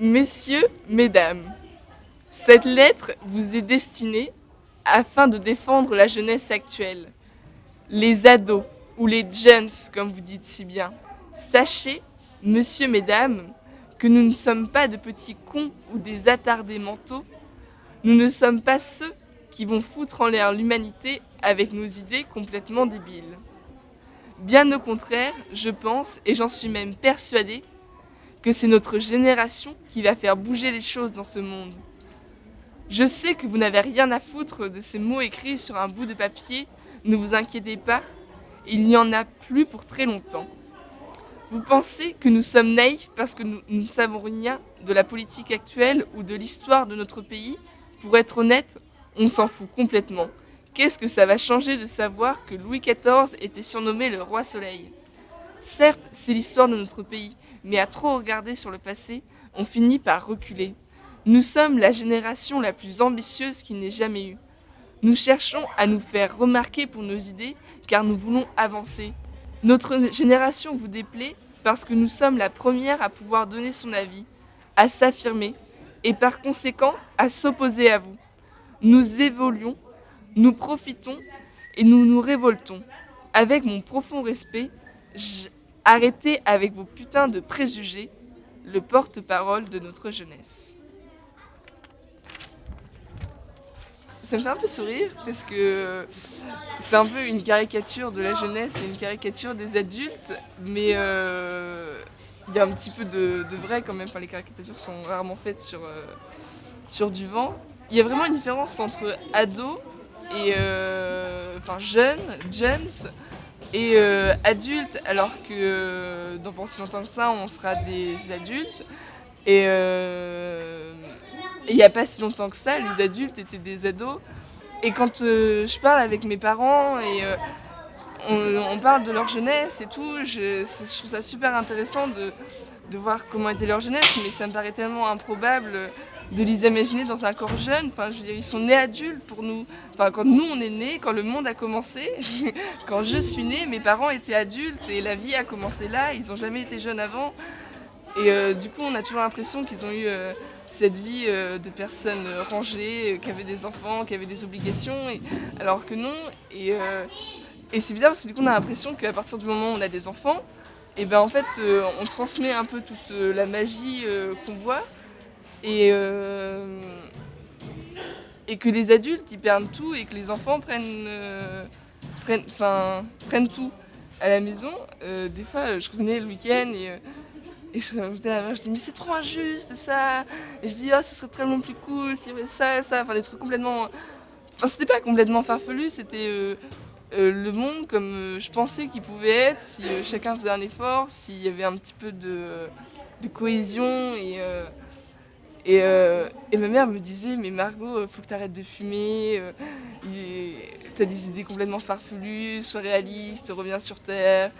Messieurs, Mesdames, cette lettre vous est destinée afin de défendre la jeunesse actuelle, les ados ou les jeunes comme vous dites si bien. Sachez, Monsieur, Mesdames, que nous ne sommes pas de petits cons ou des attardés mentaux, nous ne sommes pas ceux qui vont foutre en l'air l'humanité avec nos idées complètement débiles. Bien au contraire, je pense, et j'en suis même persuadée, que c'est notre génération qui va faire bouger les choses dans ce monde. Je sais que vous n'avez rien à foutre de ces mots écrits sur un bout de papier, ne vous inquiétez pas, il n'y en a plus pour très longtemps. Vous pensez que nous sommes naïfs parce que nous, ne savons rien de la politique actuelle ou de l'histoire de notre pays? Pour être honnête, on s'en fout complètement. Qu'est-ce que ça va changer de savoir que Louis XIV était surnommé le roi soleil? Certes, c'est l'histoire de notre pays, mais à trop regarder sur le passé, on finit par reculer. Nous sommes la génération la plus ambitieuse qu'il n'ait jamais eue. Nous cherchons à nous faire remarquer pour nos idées car nous voulons avancer. Notre génération vous déplaît parce que nous sommes la première à pouvoir donner son avis, à s'affirmer et par conséquent à s'opposer à vous. Nous évoluons, nous profitons et nous nous révoltons. Avec mon profond respect, Arrêtez avec vos putains de préjugés, le porte-parole de notre jeunesse. Ça me fait un peu sourire parce que c'est un peu une caricature de la jeunesse et une caricature des adultes, mais euh, il y a un petit peu de, vrai quand même. Les caricatures sont rarement faites sur, euh, sur du vent. Il y a vraiment une différence entre ados et euh, enfin jeunes, et euh, adultes, alors que euh, dans pas si longtemps que ça, on sera des adultes. Et euh, il n'y a pas si longtemps que ça, les adultes étaient des ados. Et quand je parle avec mes parents et on, parle de leur jeunesse et tout, je, trouve ça super intéressant de, de, voir comment était leur jeunesse, mais ça me paraît tellement improbable de les imaginer dans un corps jeune. Enfin, je veux dire, ils sont nés adultes pour nous. Enfin, quand nous, on est nés, quand le monde a commencé, quand je suis née, mes parents étaient adultes et la vie a commencé là. Ils n'ont jamais été jeunes avant. Et euh, du coup, on a toujours l'impression qu'ils ont eu euh, cette vie euh, de personnes rangées, qui avaient des enfants, qui avaient des obligations, et, alors que non. Et, et c'est bizarre parce que du coup, on a l'impression qu'à partir du moment où on a des enfants, et ben en fait, on transmet un peu toute la magie qu'on voit. Et, euh, et que les adultes ils perdent tout et que les enfants prennent, euh, prennent, prennent tout à la maison. Euh, des fois, je revenais le week-end et, et je, je dis mais c'est trop injuste ça. Et je dis oh ce serait tellement plus cool avait ça, ça, enfin des trucs complètement. Enfin c'était pas complètement farfelu, c'était le monde comme je pensais qu'il pouvait être si chacun faisait un effort, s'il y avait un petit peu de, de cohésion et euh, et, ma mère me disait, mais Margot, faut que tu arrêtes de fumer, euh, t'as des idées complètement farfelues, sois réaliste, reviens sur Terre.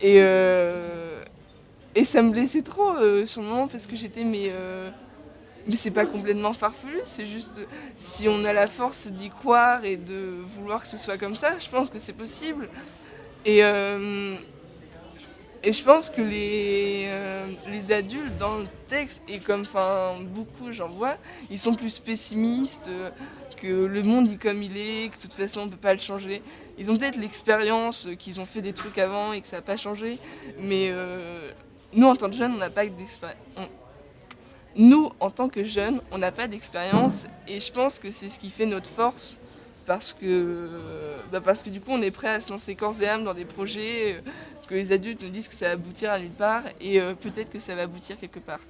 Et, euh, et ça me blessait trop sur le moment parce que j'étais, mais, mais c'est pas complètement farfelu, c'est juste si on a la force d'y croire et de vouloir que ce soit comme ça, je pense que c'est possible. Et, et je pense que les, euh, les adultes dans le texte, et comme enfin beaucoup j'en vois, ils sont plus pessimistes, euh, que le monde est comme il est, que de toute façon on ne peut pas le changer. Ils ont peut-être l'expérience euh, qu'ils ont fait des trucs avant et que ça n'a pas changé, mais nous en tant que jeunes on n'a pas d'expérience. Nous en tant que jeunes on n'a pas d'expérience et je pense que c'est ce qui fait notre force parce que, bah parce que du coup on est prêt à se lancer corps et âme dans des projets que les adultes nous disent que ça va aboutir à nulle part et euh, peut-être que ça va aboutir quelque part.